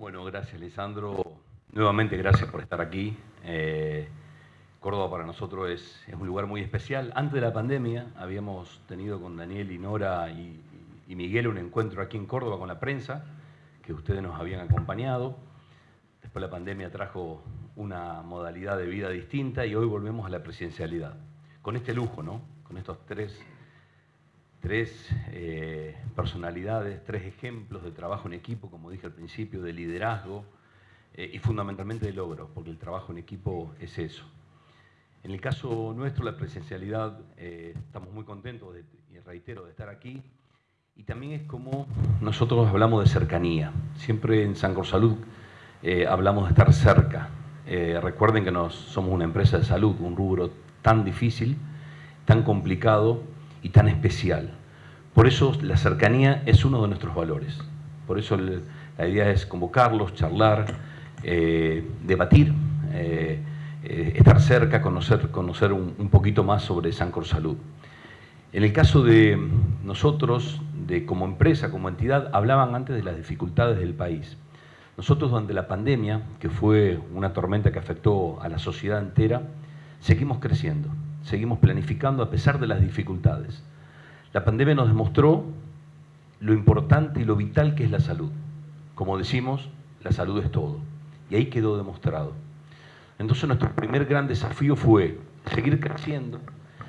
Bueno, gracias, Lisandro. Nuevamente, gracias por estar aquí. Eh, Córdoba para nosotros es, un lugar muy especial. Antes de la pandemia habíamos tenido con Daniel y Nora y, y Miguel un encuentro aquí en Córdoba con la prensa, que ustedes nos habían acompañado. Después la pandemia trajo una modalidad de vida distinta y hoy volvemos a la presidencialidad. Con este lujo, ¿no? Con estos tres, tres eh, personalidades, tres ejemplos de trabajo en equipo, como dije al principio, de liderazgo eh, y fundamentalmente de logro, porque el trabajo en equipo es eso. En el caso nuestro, la presencialidad, eh, estamos muy contentos, y reitero, de estar aquí. Y también es como nosotros hablamos de cercanía. Siempre en San Salud hablamos de estar cerca, recuerden que nos, somos una empresa de salud, un rubro tan difícil, tan complicado y tan especial. Por eso la cercanía es uno de nuestros valores. Por eso la idea es convocarlos, charlar, eh, debatir, eh, estar cerca, conocer, conocer un, poquito más sobre Sancor Salud. En el caso de nosotros, de como empresa, como entidad, hablaban antes de las dificultades del país. Nosotros durante la pandemia, que fue una tormenta que afectó a la sociedad entera, seguimos creciendo, seguimos planificando a pesar de las dificultades. La pandemia nos demostró lo importante y lo vital que es la salud. Como decimos, la salud es todo. Y ahí quedó demostrado. Entonces nuestro primer gran desafío fue seguir creciendo,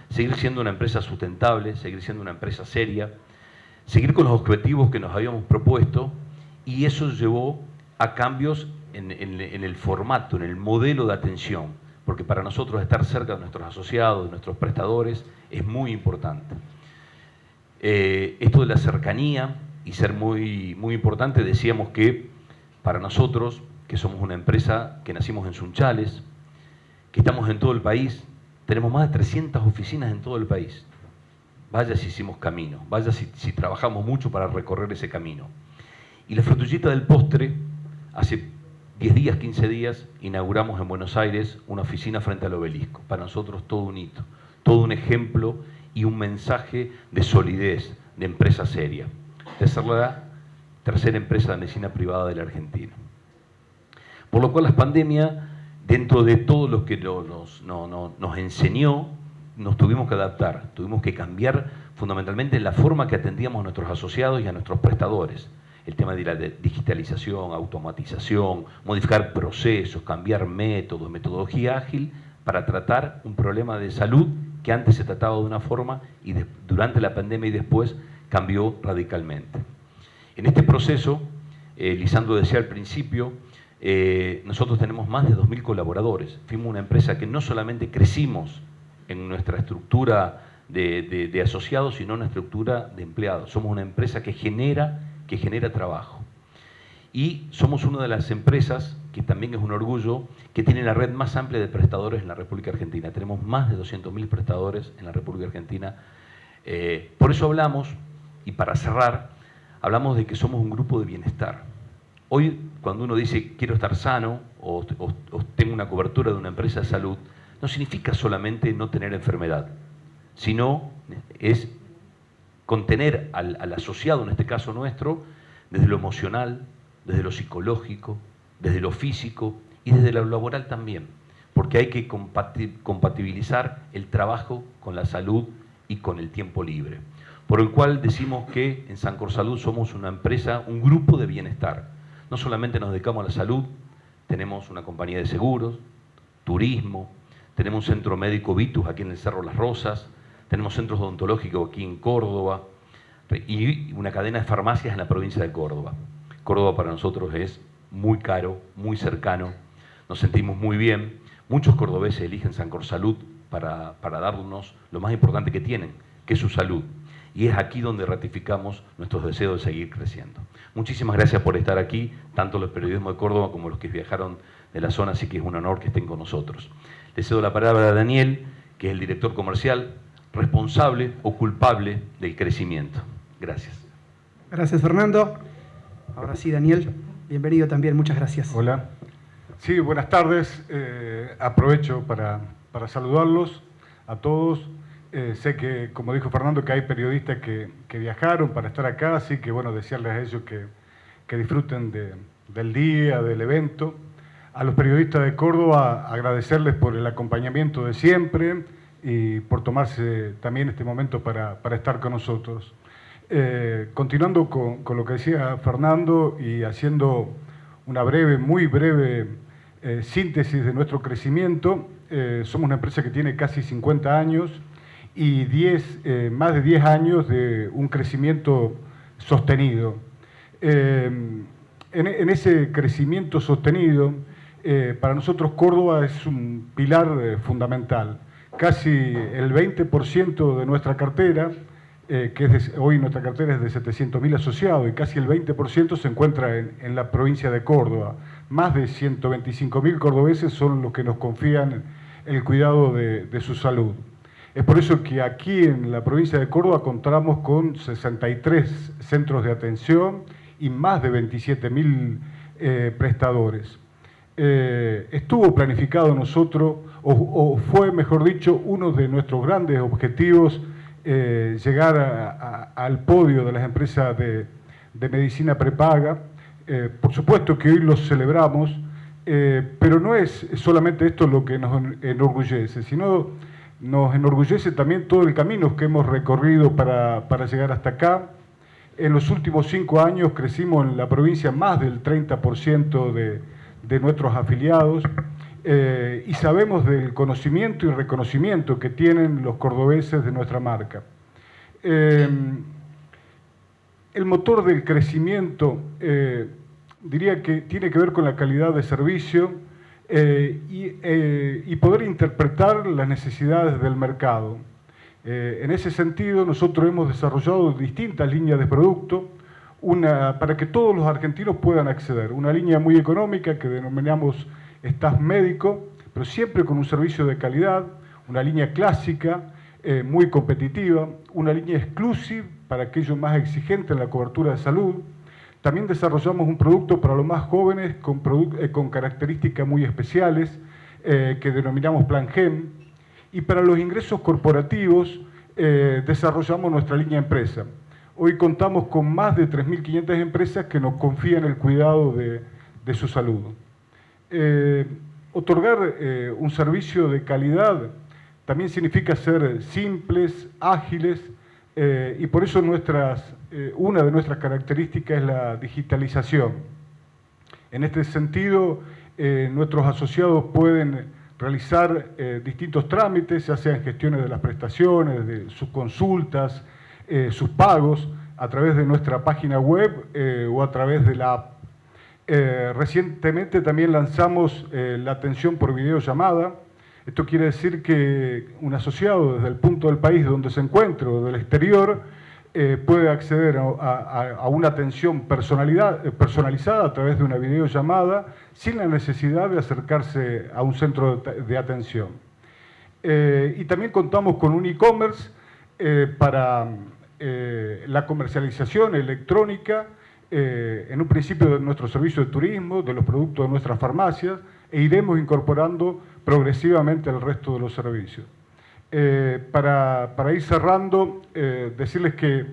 seguir siendo una empresa sustentable, seguir siendo una empresa seria, seguir con los objetivos que nos habíamos propuesto y eso llevó a cambios en, el formato, en el modelo de atención, porque para nosotros estar cerca de nuestros asociados, de nuestros prestadores, es muy importante. Eh, esto de la cercanía y ser muy, muy importante, decíamos que para nosotros, que somos una empresa que nacimos en Sunchales, que estamos en todo el país, tenemos más de 300 oficinas en todo el país. Vaya si hicimos camino, vaya si, si trabajamos mucho para recorrer ese camino. Y la frutillita del postre Hace 10 días, 15 días, inauguramos en Buenos Aires una oficina frente al obelisco. Para nosotros todo un hito, todo un ejemplo y un mensaje de solidez, de empresa seria, la tercera empresa de medicina privada de la Argentina. Por lo cual la pandemia, dentro de todo lo que nos, nos enseñó, nos tuvimos que adaptar, tuvimos que cambiar fundamentalmente la forma que atendíamos a nuestros asociados y a nuestros prestadores el tema de la digitalización, automatización, modificar procesos, cambiar métodos, metodología ágil para tratar un problema de salud que antes se trataba de una forma y durante la pandemia y después cambió radicalmente. En este proceso, eh, Lisandro decía al principio, eh, nosotros tenemos más de 2.000 colaboradores. Fuimos una empresa que no solamente crecimos en nuestra estructura de, asociados, sino en nuestra estructura de empleados. Somos una empresa que genera que genera trabajo. Y somos una de las empresas, que también es un orgullo, que tiene la red más amplia de prestadores en la República Argentina. Tenemos más de 200.000 prestadores en la República Argentina. Eh, por eso hablamos, y para cerrar, hablamos de que somos un grupo de bienestar. Hoy, cuando uno dice quiero estar sano o, tengo una cobertura de una empresa de salud, no significa solamente no tener enfermedad, sino es contener al, asociado, en este caso nuestro, desde lo emocional, desde lo psicológico, desde lo físico y desde lo laboral también, porque hay que compatibilizar el trabajo con la salud y con el tiempo libre. Por el cual decimos que en Sancor Salud somos una empresa, un grupo de bienestar. No solamente nos dedicamos a la salud, tenemos una compañía de seguros, turismo, tenemos un centro médico Vitus aquí en el Cerro Las Rosas, tenemos centros odontológicos aquí en Córdoba y una cadena de farmacias en la provincia de Córdoba. Córdoba para nosotros es muy caro, muy cercano, nos sentimos muy bien. Muchos cordobeses eligen Sancor Salud para, para darnos lo más importante que tienen, que es su salud. Y es aquí donde ratificamos nuestros deseos de seguir creciendo. Muchísimas gracias por estar aquí, tanto los periodismos de Córdoba como los que viajaron de la zona, así que es un honor que estén con nosotros. Le cedo la palabra a Daniel, que es el director comercial, responsable o culpable del crecimiento. Gracias. Gracias, Fernando. Ahora sí, Daniel, bienvenido también, muchas gracias. Hola. Sí, buenas tardes. Eh, aprovecho para, saludarlos a todos. Eh, sé que, como dijo Fernando, que hay periodistas que, viajaron para estar acá, así que bueno, desearles a ellos que, disfruten de, del día, del evento. A los periodistas de Córdoba agradecerles por el acompañamiento de siempre y por tomarse también este momento para, estar con nosotros. Eh, continuando con, lo que decía Fernando y haciendo una breve, muy breve eh, síntesis de nuestro crecimiento, eh, somos una empresa que tiene casi 50 años y 10, más de 10 años de un crecimiento sostenido. En, en, ese crecimiento sostenido, para nosotros Córdoba es un pilar fundamental casi el 20% de nuestra cartera, eh, que es hoy nuestra cartera es de 700.000 asociados y casi el 20% se encuentra en, la provincia de Córdoba. Más de 125.000 cordobeses son los que nos confían el cuidado de, su salud. Es por eso que aquí en la provincia de Córdoba contamos con 63 centros de atención y más de 27.000 eh, prestadores. Eh, estuvo planificado nosotros, o, fue, mejor dicho, uno de nuestros grandes objetivos eh, llegar al podio de las empresas de, medicina prepaga. Eh, por supuesto que hoy lo celebramos, pero no es solamente esto lo que nos enorgullece, sino nos enorgullece también todo el camino que hemos recorrido para, llegar hasta acá. En los últimos cinco años crecimos en la provincia más del 30% de, de nuestros afiliados eh, y sabemos del conocimiento y reconocimiento que tienen los cordobeses de nuestra marca. Eh, el motor del crecimiento eh, diría que tiene que ver con la calidad de servicio y, y, poder interpretar las necesidades del mercado. en ese sentido, nosotros hemos desarrollado distintas líneas de producto, una, para que todos los argentinos puedan acceder. Una línea muy económica que denominamos staff médico, pero siempre con un servicio de calidad, una línea clásica, eh, muy competitiva, una línea exclusiva para aquellos más exigentes en la cobertura de salud. También desarrollamos un producto para los más jóvenes con, eh, características muy especiales eh, que denominamos Plan GEM. Y para los ingresos corporativos desarrollamos nuestra línea empresa Hoy contamos con más de 3.500 empresas que nos confían el cuidado de, su salud. Eh, otorgar eh, un servicio de calidad también significa ser simples, ágiles, eh, y por eso nuestras, una de nuestras características es la digitalización. En este sentido, nuestros asociados pueden realizar distintos trámites, ya sean gestiones de las prestaciones, de sus consultas, sus pagos a través de nuestra página web o a través de la. Eh, recientemente también lanzamos la atención por videollamada. Esto quiere decir que un asociado desde el punto del país donde se encuentre o del exterior puede acceder a, una atención personalizada a través de una videollamada sin la necesidad de acercarse a un centro de, atención. y también contamos con un e-commerce para eh, la comercialización electrónica, eh, en un principio de nuestro servicio de turismo, de los productos de nuestras farmacias, e iremos incorporando progresivamente el resto de los servicios. Eh, para, ir cerrando, decirles que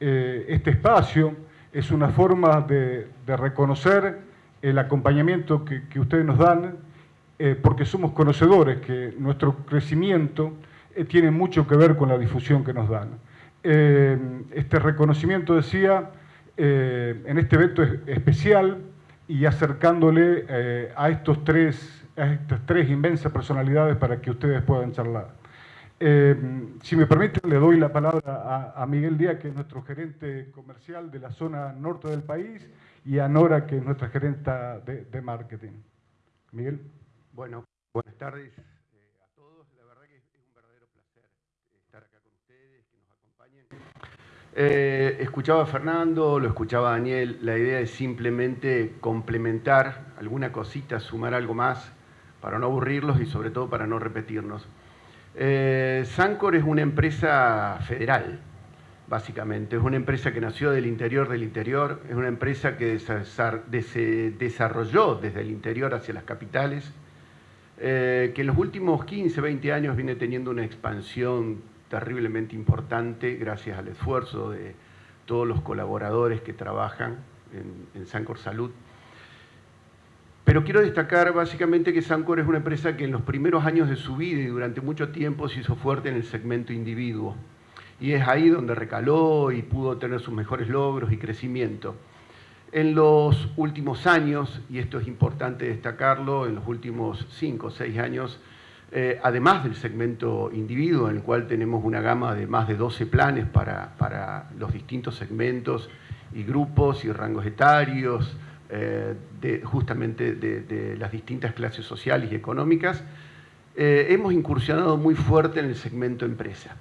este espacio es una forma de, reconocer el acompañamiento que, ustedes nos dan, porque somos conocedores que nuestro crecimiento tiene mucho que ver con la difusión que nos dan. Eh, este reconocimiento, decía, eh, en este evento especial y acercándole eh, a, estos tres, a estas tres inmensas personalidades para que ustedes puedan charlar. si me permiten, le doy la palabra a, Miguel Díaz, que es nuestro gerente comercial de la zona norte del país, y a Nora, que es nuestra gerenta de marketing. Miguel. Bueno, buenas tardes. Eh, escuchaba a Fernando, lo escuchaba a Daniel, la idea es simplemente complementar alguna cosita, sumar algo más para no aburrirlos y sobre todo para no repetirnos. Eh, Sancor es una empresa federal, básicamente. Es una empresa que nació del interior del interior, es una empresa que se desarrolló desde el interior hacia las capitales, eh, que en los últimos 15, 20 años viene teniendo una expansión terriblemente importante gracias al esfuerzo de todos los colaboradores que trabajan en, Sancor Salud. Pero quiero destacar básicamente que Sancor es una empresa que en los primeros años de su vida y durante mucho tiempo se hizo fuerte en el segmento individuo. Y es ahí donde recaló y pudo tener sus mejores logros y crecimiento. En los últimos años, y esto es importante destacarlo, en los últimos cinco o seis años, eh, además del segmento individuo, en el cual tenemos una gama de más de 12 planes para, para los distintos segmentos y grupos y rangos etarios, eh, justamente de, las distintas clases sociales y económicas, eh, hemos incursionado muy fuerte en el segmento empresa,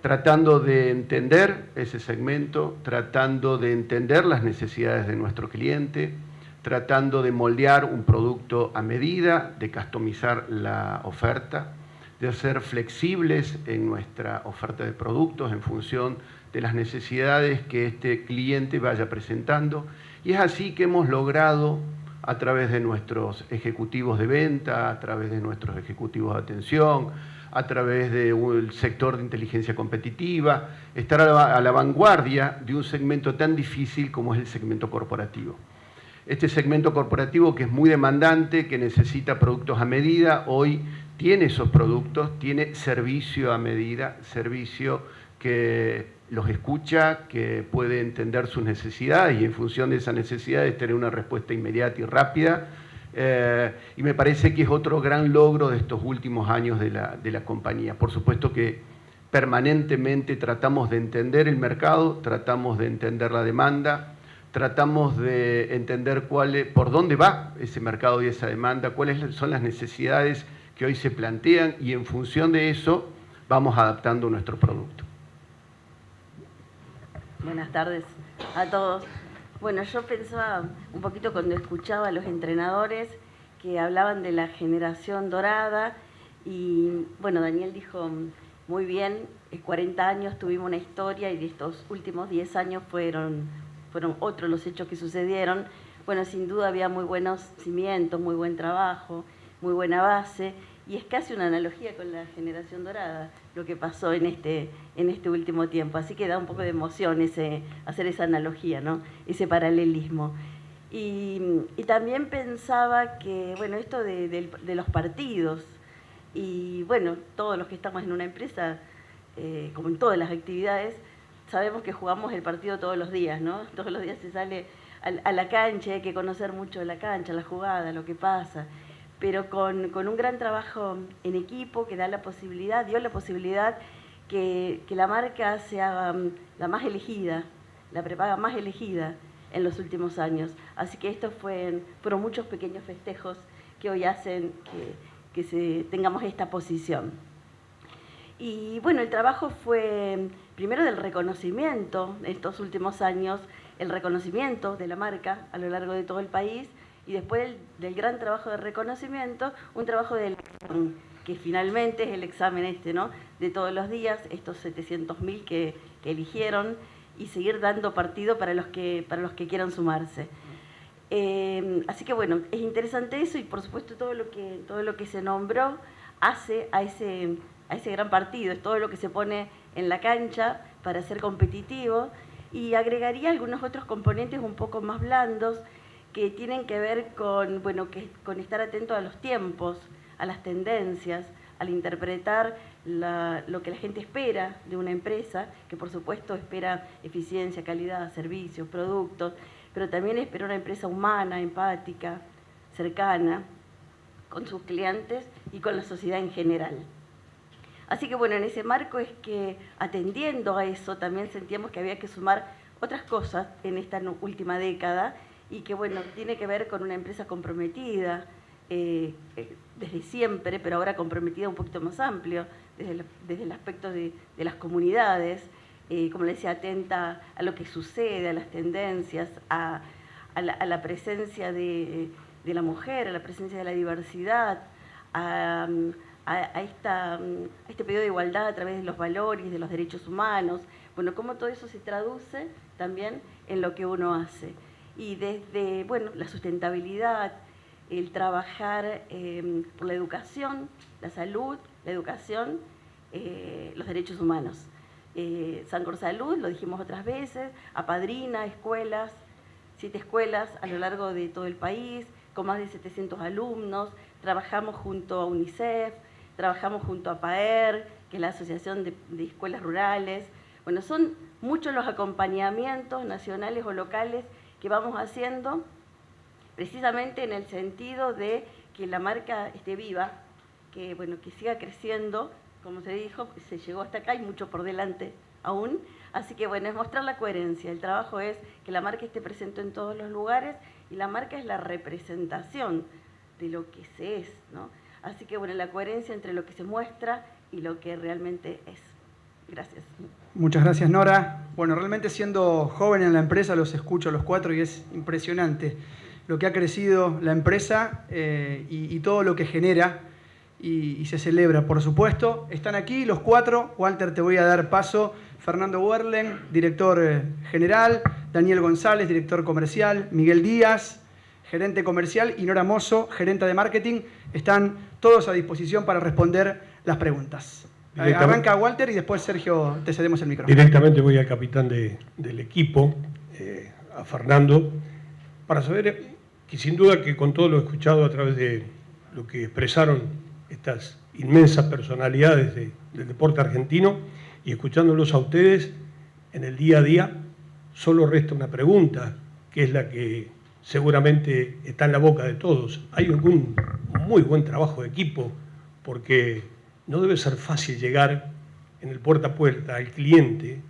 tratando de entender ese segmento, tratando de entender las necesidades de nuestro cliente, tratando de moldear un producto a medida, de customizar la oferta, de ser flexibles en nuestra oferta de productos en función de las necesidades que este cliente vaya presentando. Y es así que hemos logrado, a través de nuestros ejecutivos de venta, a través de nuestros ejecutivos de atención, a través del sector de inteligencia competitiva, estar a la vanguardia de un segmento tan difícil como es el segmento corporativo. Este segmento corporativo que es muy demandante, que necesita productos a medida, hoy tiene esos productos, tiene servicio a medida, servicio que los escucha, que puede entender sus necesidades y en función de esas necesidades tener una respuesta inmediata y rápida. Eh, y me parece que es otro gran logro de estos últimos años de la, de la compañía. Por supuesto que permanentemente tratamos de entender el mercado, tratamos de entender la demanda, tratamos de entender cuál por dónde va ese mercado y esa demanda, cuáles son las necesidades que hoy se plantean y en función de eso vamos adaptando nuestro producto. Buenas tardes a todos. Bueno, yo pensaba un poquito cuando escuchaba a los entrenadores que hablaban de la generación dorada y bueno, Daniel dijo muy bien, 40 años tuvimos una historia y estos últimos 10 años fueron fueron otros los hechos que sucedieron. Bueno, sin duda había muy buenos cimientos, muy buen trabajo, muy buena base, y es casi una analogía con la generación dorada, lo que pasó en este, en este último tiempo. Así que da un poco de emoción ese, hacer esa analogía, ¿no? ese paralelismo. Y, también pensaba que, bueno, esto de, los partidos, y bueno, todos los que estamos en una empresa, eh, como en todas las actividades, sabemos que jugamos el partido todos los días, ¿no? Todos los días se sale a la cancha, hay que conocer mucho la cancha, la jugada, lo que pasa, pero con, un gran trabajo en equipo que da la posibilidad, dio la posibilidad que, la marca sea mm, la más elegida, la prepaga más elegida en los últimos años. Así que estos fueron, fueron muchos pequeños festejos que hoy hacen que, que tengamos esta posición. Y bueno, el trabajo fue primero del reconocimiento en estos últimos años, el reconocimiento de la marca a lo largo de todo el país y después del, gran trabajo de reconocimiento, un trabajo del que finalmente es el examen este, ¿no? De todos los días, estos 700.000 que, que eligieron y seguir dando partido para los que, para los que quieran sumarse. Eh, así que bueno, es interesante eso y por supuesto todo lo que, todo lo que se nombró hace a ese a ese gran partido, es todo lo que se pone en la cancha para ser competitivo y agregaría algunos otros componentes un poco más blandos que tienen que ver con, bueno, que, con estar atento a los tiempos, a las tendencias, al interpretar lo que la gente espera de una empresa, que por supuesto espera eficiencia, calidad, servicios, productos, pero también espera una empresa humana, empática, cercana, con sus clientes y con la sociedad en general. Así que bueno, en ese marco es que atendiendo a eso también sentíamos que había que sumar otras cosas en esta última década y que bueno, tiene que ver con una empresa comprometida eh, eh, desde siempre, pero ahora comprometida un poquito más amplio, desde el, aspecto de, las comunidades, eh, como le decía, atenta a lo que sucede, a las tendencias, a, la, presencia de, de, la mujer, a la presencia de la diversidad, a a, esta, mm, este pedido de igualdad a través de los valores, de los derechos humanos, bueno, cómo todo eso se traduce también en lo que uno hace. Y desde, bueno, la sustentabilidad, el trabajar em, por la educación, la salud, la educación, eh, los derechos humanos. Eh, Sancor Salud, lo dijimos otras veces, apadrina escuelas, siete escuelas a lo largo de todo el país, con más de 700 alumnos, trabajamos junto a UNICEF, trabajamos junto a PAER, que es la Asociación de, de Escuelas Rurales. Bueno, son muchos los acompañamientos nacionales o locales que vamos haciendo precisamente en el sentido de que la marca esté viva, que, bueno, que siga creciendo, como se dijo, se llegó hasta acá y mucho por delante aún. Así que bueno, es mostrar la coherencia. El trabajo es que la marca esté presente en todos los lugares y la marca es la representación de lo que se es, ¿no? Así que bueno, la coherencia entre lo que se muestra y lo que realmente es. Gracias. Muchas gracias, Nora. Bueno, realmente siendo joven en la empresa los escucho a los cuatro y es impresionante lo que ha crecido la empresa eh, y, todo lo que genera y, y, se celebra, por supuesto. Están aquí los cuatro. Walter, te voy a dar paso. Fernando Werlen, director eh, general. Daniel González, director comercial. Miguel Díaz, gerente comercial. Y Nora Mozo, gerente de marketing. Están todos a disposición para responder las preguntas. Arranca Walter y después Sergio te cedemos el micrófono. Directamente voy al capitán de, del equipo, eh, a Fernando, para saber que sin duda que con todo lo escuchado a través de lo que expresaron estas inmensas personalidades de, del deporte argentino y escuchándolos a ustedes en el día a día, solo resta una pregunta, que es la que seguramente está en la boca de todos. Hay un muy buen trabajo de equipo porque no debe ser fácil llegar en el puerta a puerta al cliente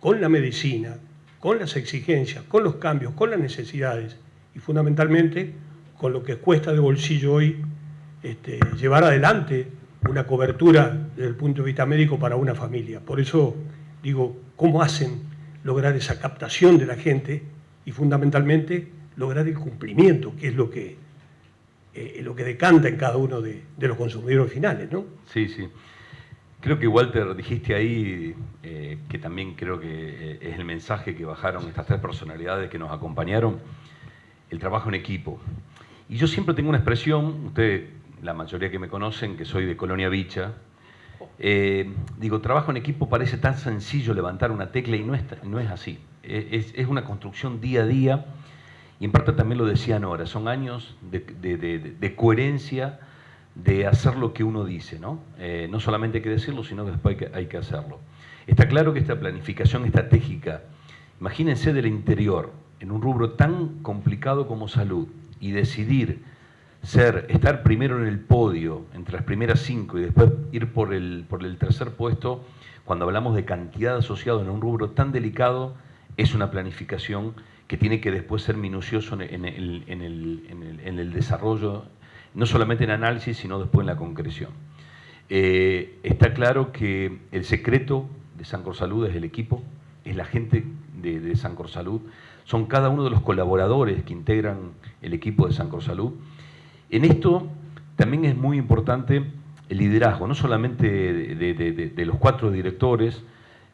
con la medicina, con las exigencias, con los cambios, con las necesidades y fundamentalmente con lo que cuesta de bolsillo hoy este, llevar adelante una cobertura desde el punto de vista médico para una familia. Por eso digo, ¿cómo hacen lograr esa captación de la gente y fundamentalmente lograr el cumplimiento, que es lo que eh, lo que decanta en cada uno de, de, los consumidores finales, ¿no? Sí, sí. Creo que Walter dijiste ahí eh, que también creo que eh, es el mensaje que bajaron estas tres personalidades que nos acompañaron, el trabajo en equipo. Y yo siempre tengo una expresión, ustedes, la mayoría que me conocen, que soy de Colonia Vicha, digo, trabajo en equipo parece tan sencillo levantar una tecla y no es, no es así. Es, es una construcción día a día y en parte también lo decían ahora, son años de, de, coherencia, de hacer lo que uno dice, ¿no? Eh, no solamente hay que decirlo, sino que después hay que, hay que hacerlo. Está claro que esta planificación estratégica, imagínense del interior, en un rubro tan complicado como salud, y decidir ser, estar primero en el podio, entre las primeras cinco, y después ir por el, por el tercer puesto, cuando hablamos de cantidad asociada en un rubro tan delicado, es una planificación que tiene que después ser minucioso en el, en el, en el, en el desarrollo, no solamente en análisis, sino después en la concreción. Eh, está claro que el secreto de Sancor Salud es el equipo, es la gente de, de Sancor Salud, son cada uno de los colaboradores que integran el equipo de Sancor Salud. En esto también es muy importante el liderazgo, no solamente de, de, de los cuatro directores,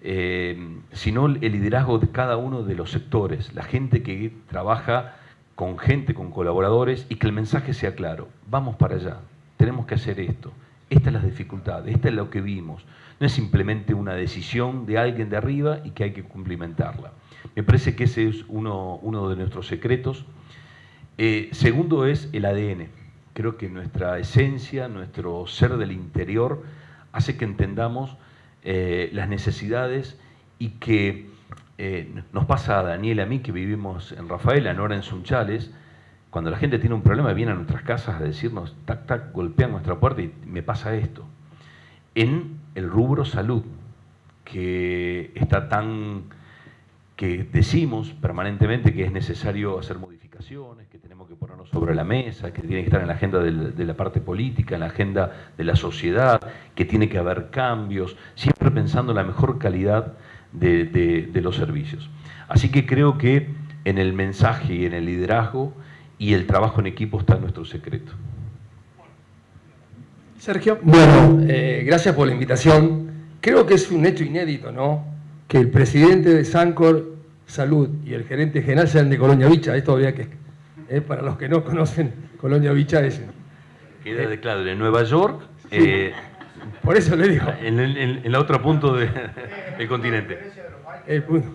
eh, sino el liderazgo de cada uno de los sectores, la gente que trabaja con gente, con colaboradores y que el mensaje sea claro, vamos para allá, tenemos que hacer esto, estas son las dificultades, esta es lo que vimos, no es simplemente una decisión de alguien de arriba y que hay que cumplimentarla. Me parece que ese es uno, de nuestros secretos. Eh, segundo es el ADN. Creo que nuestra esencia, nuestro ser del interior, hace que entendamos eh, las necesidades y que eh, nos pasa a Daniel y a mí que vivimos en Rafaela, Nora en Sunchales, cuando la gente tiene un problema viene a nuestras casas a decirnos, tac, tac, golpean nuestra puerta y me pasa esto. En el rubro salud, que está tan, que decimos permanentemente que es necesario hacer modificaciones, que tenemos que ponernos sobre la mesa, que tiene que estar en la agenda de, de la parte política, en la agenda de la sociedad, que tiene que haber cambios, siempre pensando en la mejor calidad de, de, de los servicios. Así que creo que en el mensaje y en el liderazgo y el trabajo en equipo está nuestro secreto. Sergio. Bueno, eh, gracias por la invitación. Creo que es un hecho inédito, ¿no? Que el presidente de Sancor Salud y el gerente general sean de Colonia Vicha. Esto había que, eh, para los que no conocen Colonia Vicha, es... Queda de claro, en Nueva York, sí, eh, por eso le digo. En el, en el otro punto de, del continente. El punto.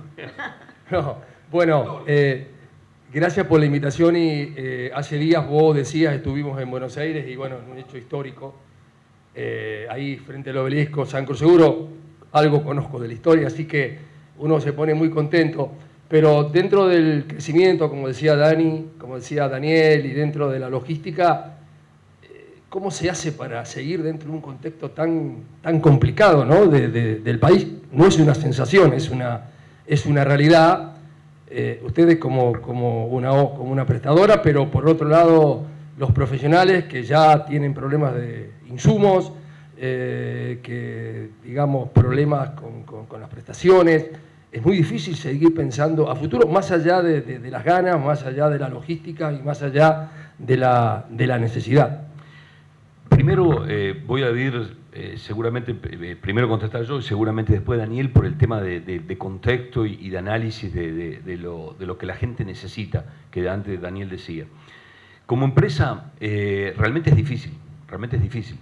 No, bueno, eh, Gracias por la invitación y eh, hace días vos decías, estuvimos en Buenos Aires y bueno, un hecho histórico, eh, ahí frente al obelisco, San Cruz Seguro, algo conozco de la historia, así que uno se pone muy contento. Pero dentro del crecimiento, como decía Dani, como decía Daniel, y dentro de la logística, eh, ¿cómo se hace para seguir dentro de un contexto tan, tan complicado ¿no? del país? No es una sensación, es una, es una realidad. Eh, ustedes como, como, una, como una prestadora, pero por otro lado los profesionales que ya tienen problemas de insumos, eh, que digamos problemas con, con las prestaciones, es muy difícil seguir pensando a futuro, más allá de, las ganas, más allá de la logística y más allá de la, necesidad. Primero eh, voy a ir, eh, seguramente, eh, primero contestar yo y seguramente después Daniel por el tema de, contexto y, de análisis de, lo, que la gente necesita, que antes Daniel decía. Como empresa, realmente es difícil, realmente es difícil.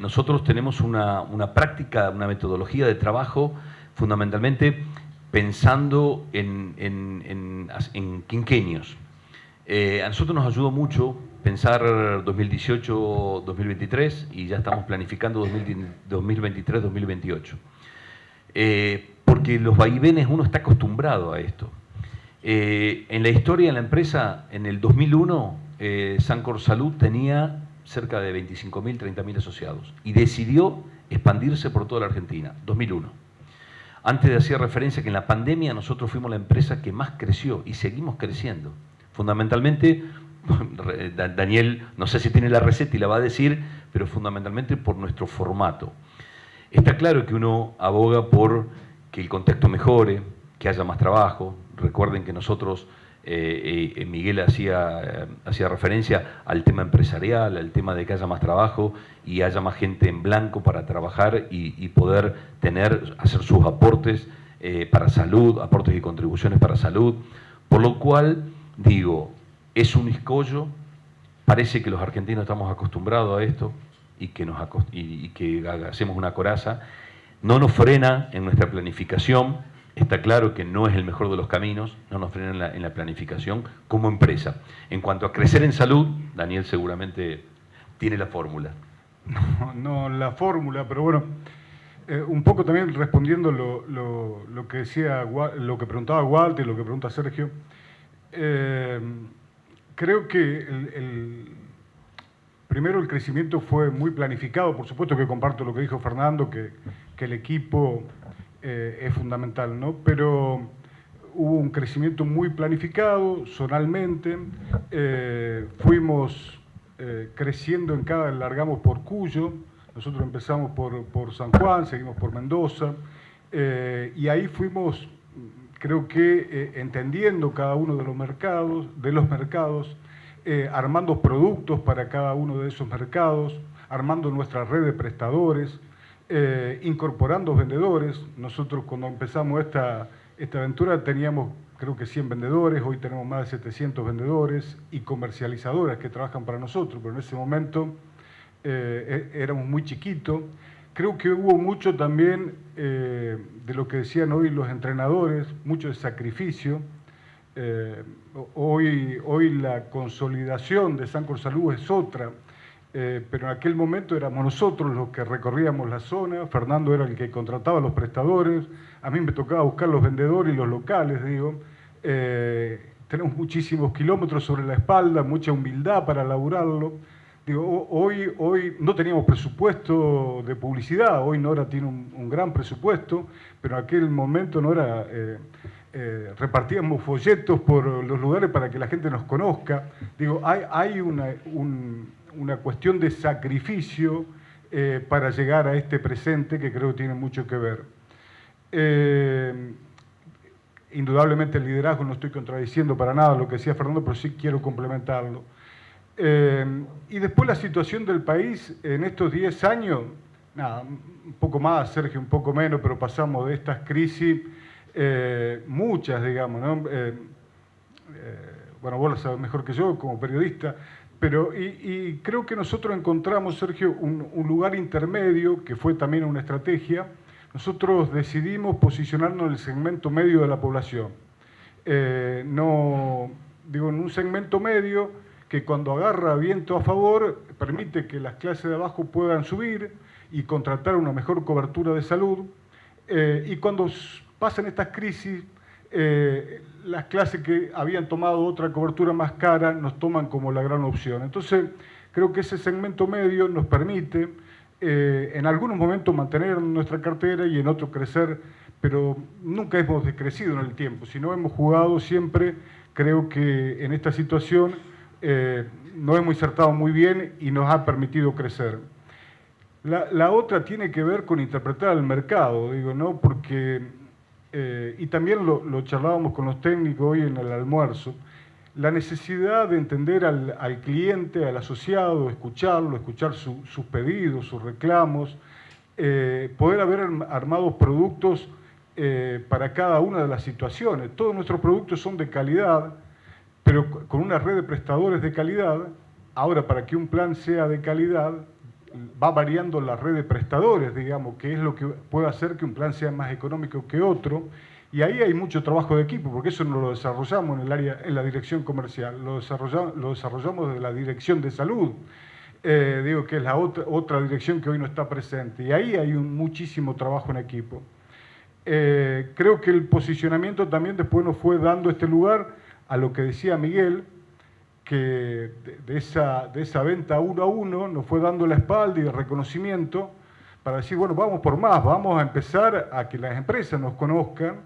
nosotros tenemos una, una práctica, una metodología de trabajo fundamentalmente pensando en, en, quinquenios. Eh, a nosotros nos ayudó mucho pensar 2018-2023 y ya estamos planificando 2023-2028. Eh, porque los vaivenes uno está acostumbrado a esto. Eh, en la historia de la empresa, en el 2001, Sancor Salud tenía cerca de 25.000, 30.000 asociados y decidió expandirse por toda la Argentina, 2001. Antes de hacer referencia que en la pandemia nosotros fuimos la empresa que más creció y seguimos creciendo. Fundamentalmente, Daniel, no sé si tiene la receta y la va a decir, pero fundamentalmente por nuestro formato. Está claro que uno aboga por que el contexto mejore, que haya más trabajo. Recuerden que nosotros eh, eh, Miguel hacía, eh, hacía referencia al tema empresarial, al tema de que haya más trabajo y haya más gente en blanco para trabajar y, poder tener, hacer sus aportes para salud, aportes y contribuciones para salud. Por lo cual, digo, es un escollo, parece que los argentinos estamos acostumbrados a esto y que, nos, y que hacemos una coraza, no nos frena en nuestra planificación, Está claro que no es el mejor de los caminos, no nos frena en la, planificación como empresa. En cuanto a crecer en salud, Daniel seguramente tiene la fórmula. No, la fórmula, pero bueno, eh, un poco también respondiendo lo, que decía, lo que preguntaba Walter, lo que pregunta Sergio, eh, creo que primero el crecimiento fue muy planificado, por supuesto que comparto lo que dijo Fernando, que, que el equipo eh, es fundamental, ¿no? Pero hubo un crecimiento muy planificado, zonalmente, eh, fuimos eh, creciendo en cada, largamos por Cuyo, nosotros empezamos por, por San Juan, seguimos por Mendoza, y ahí fuimos, creo que entendiendo cada uno de los mercados, de los mercados, armando productos para cada uno de esos mercados, armando nuestra red de prestadores, eh, incorporando vendedores. Nosotros cuando empezamos esta, esta aventura teníamos creo que 100 vendedores, hoy tenemos más de 700 vendedores y comercializadoras que trabajan para nosotros, pero en ese momento eh, e, éramos muy chiquitos. Creo que hubo mucho también eh, de lo que decían hoy los entrenadores, mucho de sacrificio. hoy, hoy la consolidación de Sancor Salud es otra. Eh, pero en aquel momento éramos nosotros los que recorríamos la zona, Fernando era el que contrataba a los prestadores, a mí me tocaba buscar los vendedores y los locales, digo. Eh, tenemos muchísimos kilómetros sobre la espalda, mucha humildad para laburarlo. Digo, hoy, hoy no teníamos presupuesto de publicidad, hoy Nora tiene un, gran presupuesto, pero en aquel momento Nora eh, repartíamos folletos por los lugares para que la gente nos conozca. Digo, hay, hay un, una cuestión de sacrificio eh, para llegar a este presente que creo tiene mucho que ver. Eh, indudablemente el liderazgo, no estoy contradiciendo para nada lo que decía Fernando, pero sí quiero complementarlo. Eh, y después la situación del país en estos 10 años, nada, un poco más, Sergio, un poco menos, pero pasamos de estas crisis, muchas, digamos, ¿no? bueno, vos lo sabes mejor que yo como periodista, pero, y, creo que nosotros encontramos, Sergio, un, lugar intermedio, que fue también una estrategia. Nosotros decidimos posicionarnos en el segmento medio de la población. eh, no, digo, en un segmento medio que cuando agarra viento a favor permite que las clases de abajo puedan subir y contratar una mejor cobertura de salud. Eh, y cuando pasan estas crisis, eh, las clases que habían tomado otra cobertura más cara nos toman como la gran opción. Entonces, creo que ese segmento medio nos permite eh, en algunos momentos mantener nuestra cartera y en otros crecer, pero nunca hemos decrecido en el tiempo, sino hemos jugado siempre, creo que en esta situación eh, nos hemos insertado muy bien y nos ha permitido crecer. La, otra tiene que ver con interpretar el mercado, digo, ¿no? Porque, eh, y también lo, charlábamos con los técnicos hoy en el almuerzo, la necesidad de entender al, cliente, al asociado, escucharlo, escuchar sus pedidos, sus reclamos, eh, poder haber armado productos eh, para cada una de las situaciones. Todos nuestros productos son de calidad, pero con una red de prestadores de calidad. Ahora, para que un plan sea de calidad, va variando la red de prestadores, digamos, que es lo que puede hacer que un plan sea más económico que otro y ahí hay mucho trabajo de equipo, porque eso no lo desarrollamos en el área, en la dirección comercial, lo desarrollamos, lo desarrollamos desde la dirección de salud, eh, digo que es la otra, otra dirección que hoy no está presente. Y ahí hay un muchísimo trabajo en equipo. Eh, creo que el posicionamiento también después nos fue dando este lugar a lo que decía Miguel, que de, esa, de esa venta uno a uno nos fue dando la espalda y el reconocimiento para decir, bueno, vamos por más, vamos a empezar a que las empresas nos conozcan,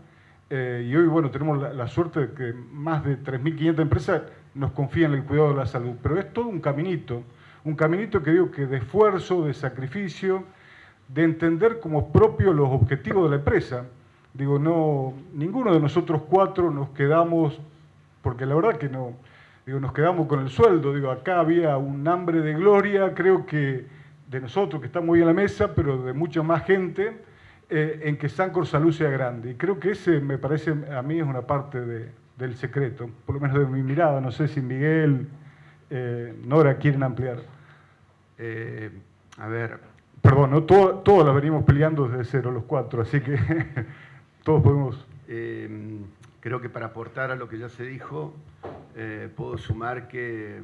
eh, y hoy, bueno, tenemos la, suerte de que más de 3.500 empresas nos confían en el cuidado de la salud. Pero es todo un caminito, un caminito que digo que de esfuerzo, de sacrificio, de entender como propio los objetivos de la empresa. Digo, no, ninguno de nosotros cuatro nos quedamos, porque la verdad que no, digo, nos quedamos con el sueldo. Digo, acá había un hambre de gloria, creo que de nosotros que estamos hoy en la mesa, pero de mucha más gente eh, en que Sancor Salud sea grande. Y creo que ese me parece a mí es una parte del secreto, por lo menos de mi mirada. No sé si Miguel, eh, Nora quieren ampliar. Eh, a ver. Perdón, ¿no? Todo, todos la venimos peleando desde cero, los cuatro, así que todos podemos... creo que para aportar a lo que ya se dijo, puedo sumar que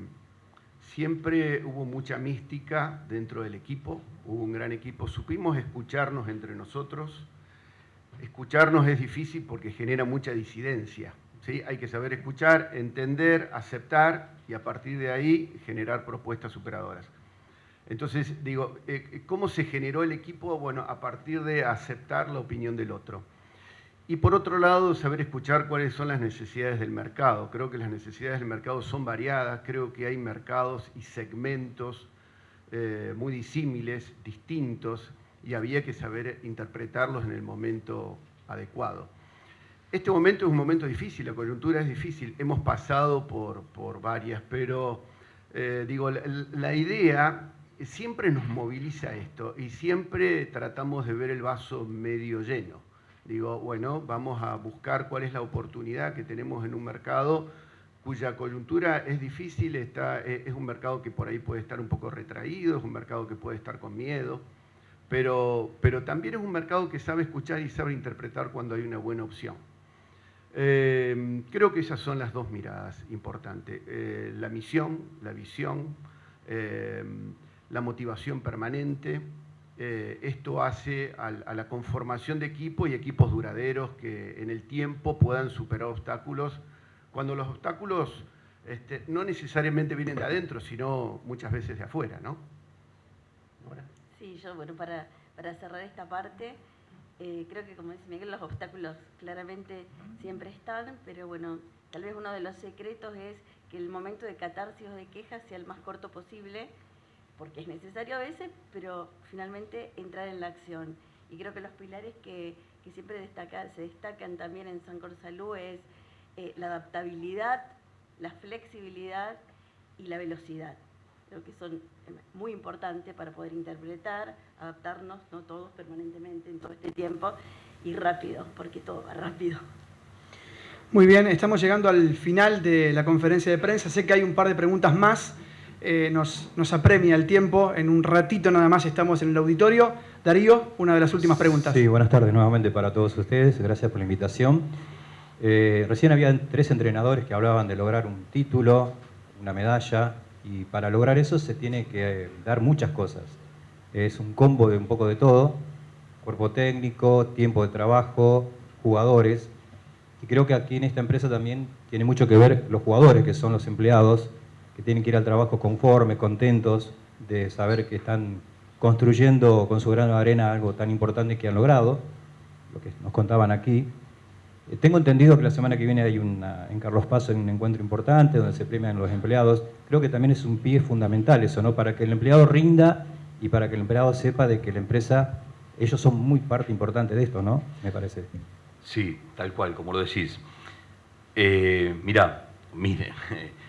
Siempre hubo mucha mística dentro del equipo, hubo un gran equipo, supimos escucharnos entre nosotros. Escucharnos es difícil porque genera mucha disidencia. ¿sí? Hay que saber escuchar, entender, aceptar y a partir de ahí generar propuestas superadoras. Entonces, digo, eh, ¿cómo se generó el equipo? Bueno, a partir de aceptar la opinión del otro. Y por otro lado, saber escuchar cuáles son las necesidades del mercado. Creo que las necesidades del mercado son variadas, creo que hay mercados y segmentos eh, muy disímiles, distintos, y había que saber interpretarlos en el momento adecuado. Este momento es un momento difícil, la coyuntura es difícil, hemos pasado por, por varias, pero eh, digo, la, la idea siempre nos moviliza esto y siempre tratamos de ver el vaso medio lleno digo, bueno, vamos a buscar cuál es la oportunidad que tenemos en un mercado cuya coyuntura es difícil, está, es un mercado que por ahí puede estar un poco retraído, es un mercado que puede estar con miedo, pero, pero también es un mercado que sabe escuchar y sabe interpretar cuando hay una buena opción. Eh, creo que esas son las dos miradas importantes, eh, la misión, la visión, eh, la motivación permanente, eh, esto hace a, la conformación de equipos y equipos duraderos que en el tiempo puedan superar obstáculos, cuando los obstáculos este, no necesariamente vienen de adentro, sino muchas veces de afuera, ¿no? Sí, yo, bueno, para, cerrar esta parte, eh, creo que como dice Miguel, los obstáculos claramente siempre están, pero bueno, tal vez uno de los secretos es que el momento de catarsis o de quejas sea el más corto posible, porque es necesario a veces, pero finalmente entrar en la acción. Y creo que los pilares que, siempre se destacan también en Sancor Salud es eh, la adaptabilidad, la flexibilidad y la velocidad. Creo que son eh, muy importantes para poder interpretar, adaptarnos, no todos permanentemente en todo este tiempo, y rápido, porque todo va rápido. Muy bien, estamos llegando al final de la conferencia de prensa. Sé que hay un par de preguntas más. Eh, nos, apremia el tiempo. En un ratito nada más estamos en el auditorio. Darío, una de las últimas preguntas. Sí, buenas tardes nuevamente para todos ustedes. Gracias por la invitación. Eh, recién había tres entrenadores que hablaban de lograr un título, una medalla, y para lograr eso se tiene que dar muchas cosas. Es un combo de un poco de todo, cuerpo técnico, tiempo de trabajo, jugadores, y creo que aquí en esta empresa también tiene mucho que ver los jugadores, que son los empleados, que tienen que ir al trabajo conformes, contentos, de saber que están construyendo con su grano de arena algo tan importante que han logrado, lo que nos contaban aquí. Eh, tengo entendido que la semana que viene hay una, en Carlos Paz un encuentro importante donde se premian los empleados. Creo que también es un pie fundamental eso, ¿no? Para que el empleado rinda y para que el empleado sepa de que la empresa, ellos son muy parte importante de esto, ¿no? Me parece. Sí, tal cual, como lo decís. Eh, mirá, mire,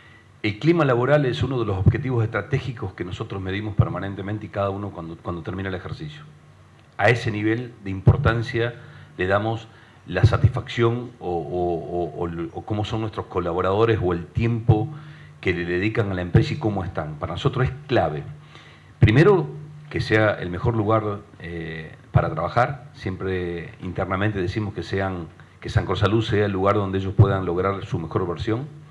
el clima laboral es uno de los objetivos estratégicos que nosotros medimos permanentemente y cada uno cuando, cuando termina el ejercicio. A ese nivel de importancia le damos la satisfacción o, cómo son nuestros colaboradores o el tiempo que le dedican a la empresa y cómo están. Para nosotros es clave. Primero, que sea el mejor lugar eh, para trabajar. Siempre internamente decimos que, sean, que San Salud sea el lugar donde ellos puedan lograr su mejor versión.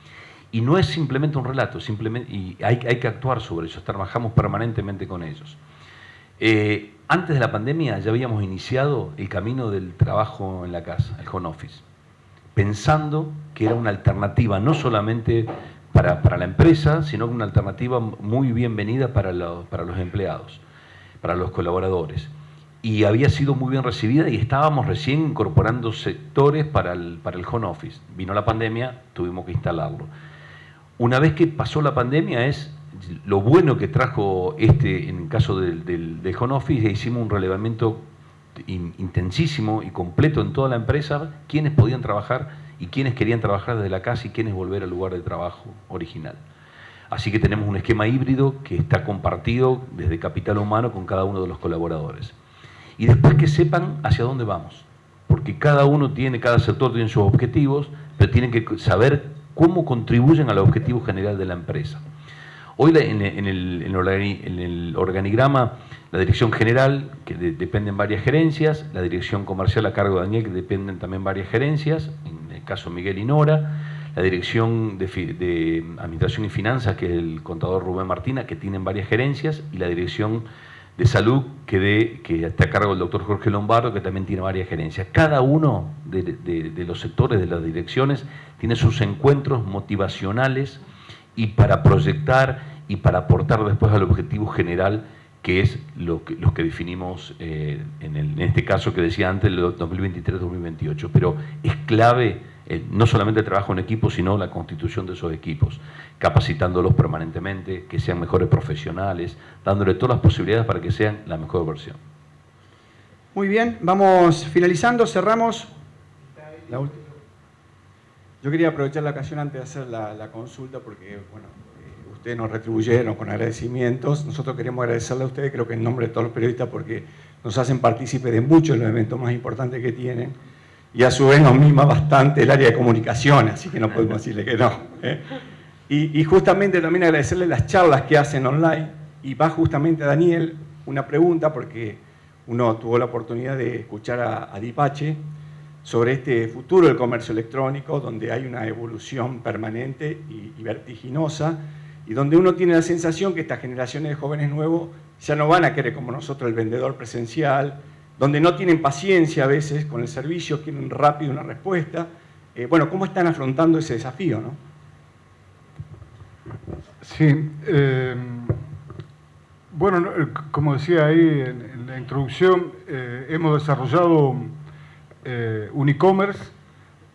Y no es simplemente un relato, simplemente, y hay, hay que actuar sobre eso, trabajamos permanentemente con ellos. Eh, antes de la pandemia ya habíamos iniciado el camino del trabajo en la casa, el home office, pensando que era una alternativa no solamente para, la empresa, sino una alternativa muy bienvenida para, para los empleados, para los colaboradores. Y había sido muy bien recibida y estábamos recién incorporando sectores para el, para el home office. Vino la pandemia, tuvimos que instalarlo. Una vez que pasó la pandemia es lo bueno que trajo este, en el caso del, del, home office, hicimos un relevamiento intensísimo y completo en toda la empresa, quienes podían trabajar y quienes querían trabajar desde la casa y quienes volver al lugar de trabajo original. Así que tenemos un esquema híbrido que está compartido desde capital humano con cada uno de los colaboradores. Y después que sepan hacia dónde vamos, porque cada uno tiene, cada sector tiene sus objetivos, pero tienen que saber cómo contribuyen al objetivo general de la empresa. Hoy en, el, organigrama, la dirección general, que dependen varias gerencias, la dirección comercial a cargo de Daniel, que dependen también varias gerencias, en el caso Miguel y Nora, la dirección de, Administración y Finanzas, que es el contador Rubén Martina, que tienen varias gerencias, y la dirección de salud que, que está a cargo del doctor Jorge Lombardo, que también tiene varias gerencias. Cada uno de los sectores, de las direcciones, tiene sus encuentros motivacionales, y para proyectar y para aportar después al objetivo general que es lo que, los que definimos eh, en, este caso que decía antes, el 2023-2028. Pero es clave eh, no solamente el trabajo en equipo, sino la constitución de esos equipos, capacitándolos permanentemente, que sean mejores profesionales, dándole todas las posibilidades para que sean la mejor versión. Muy bien, vamos finalizando, cerramos. La última. Yo quería aprovechar la ocasión antes de hacer la, consulta porque, bueno, eh, ustedes nos retribuyeron con agradecimientos. Nosotros queremos agradecerle a ustedes, creo que en nombre de todos los periodistas, porque nos hacen partícipe de muchos de los eventos más importantes que tienen y a su vez nos mima bastante el área de comunicación, así que no podemos decirle que no. ¿eh? Y, justamente también agradecerle las charlas que hacen online y va justamente a Daniel una pregunta porque uno tuvo la oportunidad de escuchar a, a Dipache sobre este futuro del comercio electrónico, donde hay una evolución permanente y, vertiginosa, y donde uno tiene la sensación que estas generaciones de jóvenes nuevos ya no van a querer como nosotros el vendedor presencial, donde no tienen paciencia a veces con el servicio, quieren rápido una respuesta. Eh, bueno, ¿cómo están afrontando ese desafío? No? Sí, eh, bueno, como decía ahí en, la introducción, eh, hemos desarrollado eh, un e-commerce,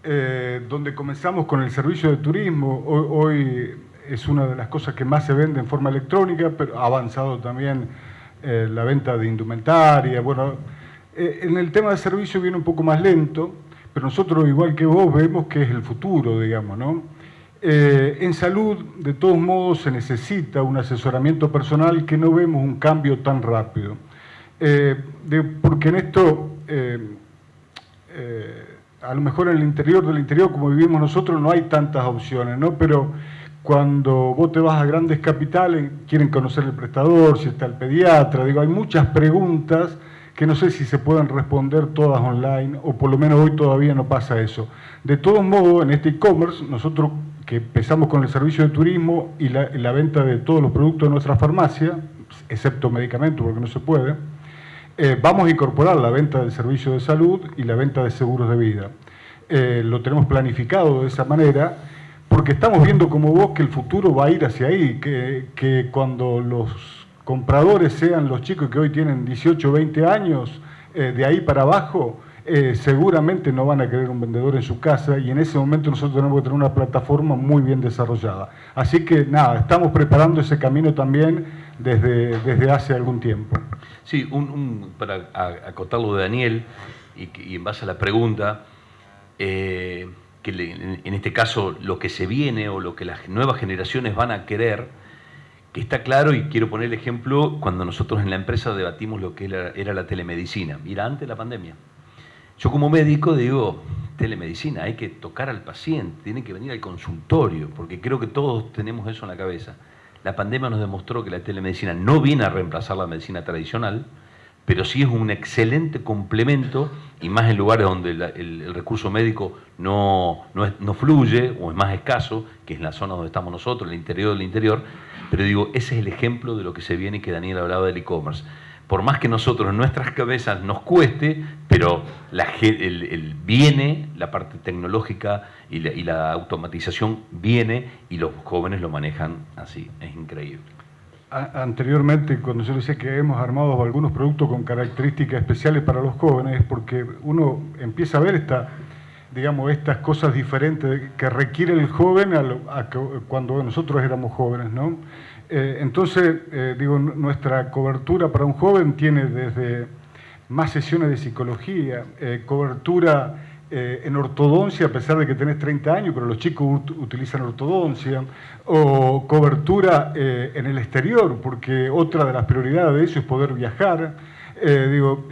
eh, donde comenzamos con el servicio de turismo. Hoy, es una de las cosas que más se vende en forma electrónica, pero ha avanzado también eh, la venta de indumentaria. Bueno, en el tema de servicio viene un poco más lento, pero nosotros, igual que vos, vemos que es el futuro, digamos, ¿no? en salud, de todos modos, se necesita un asesoramiento personal que no vemos un cambio tan rápido. porque en esto eh, a lo mejor en el interior del interior, como vivimos nosotros, no hay tantas opciones, ¿no? Pero cuando vos te vas a grandes capitales, quieren conocer el prestador, si está el pediatra, digo, hay muchas preguntas que no sé si se pueden responder todas online, o por lo menos hoy todavía no pasa eso. De todos modos, en este e-commerce, nosotros que empezamos con el servicio de turismo y la, la venta de todos los productos de nuestra farmacia, excepto medicamentos porque no se puede, eh, vamos a incorporar la venta del servicio de salud y la venta de seguros de vida. Eh, lo tenemos planificado de esa manera porque estamos viendo como vos que el futuro va a ir hacia ahí, que, que cuando los compradores sean los chicos que hoy tienen 18 o 20 años, eh, de ahí para abajo, seguramente no van a querer un vendedor en su casa y en ese momento nosotros tenemos que tener una plataforma muy bien desarrollada. Así que nada, estamos preparando ese camino también desde, desde hace algún tiempo. Sí, un, un- para a- acotar lo de Daniel y, en base a la pregunta, eh, que en, este caso lo que se viene o lo que las nuevas generaciones van a querer, que está claro y quiero poner el ejemplo cuando nosotros en la empresa debatimos lo que era la telemedicina, mira, antes de la pandemia. Yo como médico digo, telemedicina, hay que tocar al paciente, tiene que venir al consultorio, porque creo que todos tenemos eso en la cabeza. La pandemia nos demostró que la telemedicina no viene a reemplazar la medicina tradicional, pero sí es un excelente complemento, y más en lugares donde el, recurso médico no, no, fluye o es más escaso, que es la zona donde estamos nosotros, el interior del interior, pero digo, ese es el ejemplo de lo que se viene y que Daniel hablaba del e-commerce. Por más que nosotros en nuestras cabezas nos cueste, pero el, viene, la parte tecnológica y la, automatización viene y los jóvenes lo manejan así, es increíble. Anteriormente, cuando yo decía que hemos armado algunos productos con características especiales para los jóvenes, porque uno empieza a ver esta, digamos, estas cosas diferentes que requiere el joven cuando nosotros éramos jóvenes, ¿no? Eh, entonces, eh, digo, nuestra cobertura para un joven tiene desde más sesiones de psicología, eh, cobertura en ortodoncia, a pesar de que tenés 30 años, pero los chicos ut- utilizan ortodoncia, o cobertura en el exterior, porque otra de las prioridades de eso es poder viajar. Digo,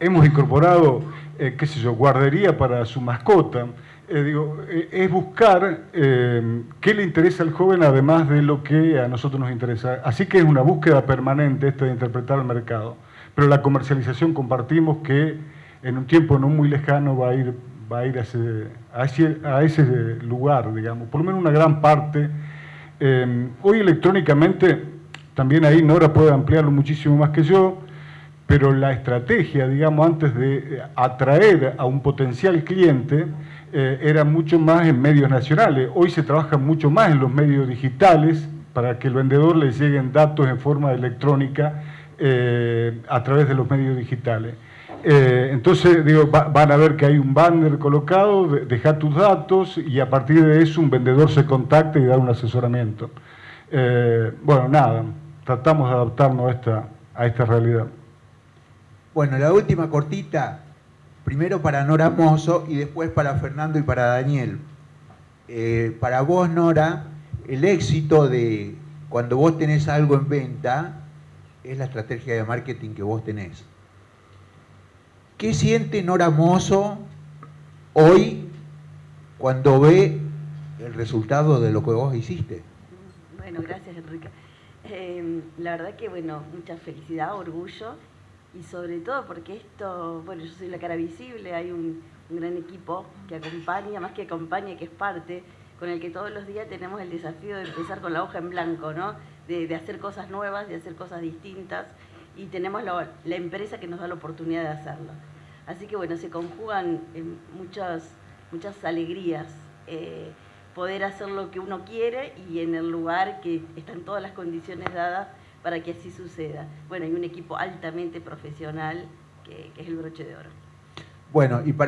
hemos incorporado, eh, qué sé yo, guardería para su mascota. Eh, digo, eh, es buscar qué le interesa al joven además de lo que a nosotros nos interesa. Así que es una búsqueda permanente esta de interpretar el mercado. Pero la comercialización compartimos que en un tiempo no muy lejano va a ir, va a, ir ese, a, ese, lugar, digamos, por lo menos una gran parte. Hoy electrónicamente, también ahí Nora puede ampliarlo muchísimo más que yo, pero la estrategia, digamos, antes de atraer a un potencial cliente, eh, era mucho más en medios nacionales. Hoy se trabaja mucho más en los medios digitales para que el vendedor le lleguen datos en forma electrónica eh, a través de los medios digitales. Eh, entonces, digo, va- van a ver que hay un banner colocado, de- deja tus datos y a partir de eso un vendedor se contacta y da un asesoramiento. Bueno, nada, tratamos de adaptarnos a esta realidad. Bueno, la última cortita, primero para Nora Mozo y después para Fernando y para Daniel. Eh, para vos, Nora, el éxito de cuando vos tenés algo en venta es la estrategia de marketing que vos tenés. ¿Qué siente Nora Mozo hoy cuando ve el resultado de lo que vos hiciste? Bueno, gracias Enrique. Eh, la verdad que, bueno, mucha felicidad, orgullo y sobre todo porque esto, bueno, yo soy la cara visible, hay un, un gran equipo que acompaña, más que acompaña, que es parte, con el que todos los días tenemos el desafío de empezar con la hoja en blanco, ¿no? De, de hacer cosas nuevas, de hacer cosas distintas y tenemos la, la empresa que nos da la oportunidad de hacerlo. Así que bueno, se conjugan eh, muchas, muchas alegrías. eh, poder hacer lo que uno quiere y en el lugar que están todas las condiciones dadas para que así suceda. Bueno, hay un equipo altamente profesional que, es el broche de oro. Bueno, y para